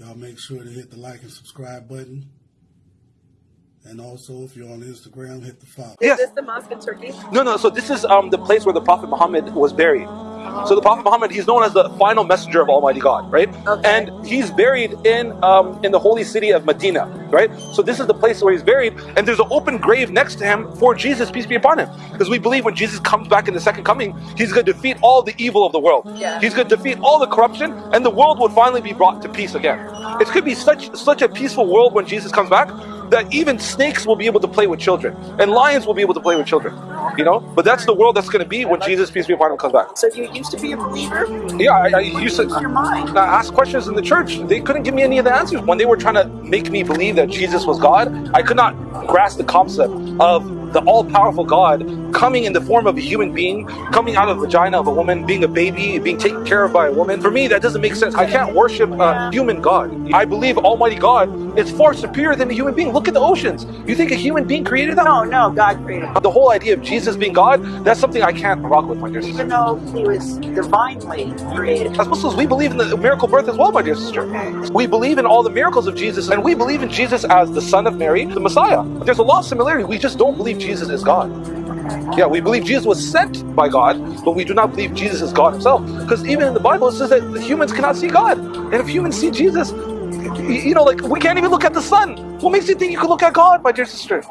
Y'all make sure to hit the like and subscribe button. And also, if you're on Instagram, hit the follow. Is Yes. this the mosque in Turkey? No, no. So this is um, the place where the Prophet Muhammad was buried. So the Prophet Muhammad, he's known as the final messenger of Almighty God, right? Okay. And he's buried in um, in the holy city of Medina, right? So this is the place where he's buried, and there's an open grave next to him for Jesus, peace be upon him, because we believe when Jesus comes back in the second coming, he's going to defeat all the evil of the world. Yeah. He's going to defeat all the corruption, and the world would finally be brought to peace again. It could be such such a peaceful world when Jesus comes back that even snakes will be able to play with children, and lions will be able to play with children. You know, but that's the world that's going to be when Jesus, peace be upon him, comes back. So you used to be a believer? Yeah, I, I used to Your mind. I asked questions in the church. They couldn't give me any of the answers. When they were trying to make me believe that Jesus was God, I could not grasp the concept of the all-powerful God coming in the form of a human being, coming out of the vagina of a woman, being a baby, being taken care of by a woman. For me, that doesn't make sense. I can't worship a human God. I believe Almighty God is far superior than a human being. Look at the oceans. You think a human being created that? No, no, God created. The whole idea of Jesus being God, that's something I can't rock with, my dear sister. Even though he was divinely created. As Muslims, we believe in the miracle birth as well, my dear sister. We believe in all the miracles of Jesus, and we believe in Jesus as the Son of Mary, the Messiah. There's a lot of similarity. We just don't believe Jesus is God. Yeah, we believe Jesus was sent by God, but we do not believe Jesus is God himself. Because even in the Bible, it says that humans cannot see God. And if humans see Jesus, you know, like we can't even look at the sun. What makes you think you can look at God, my dear sister?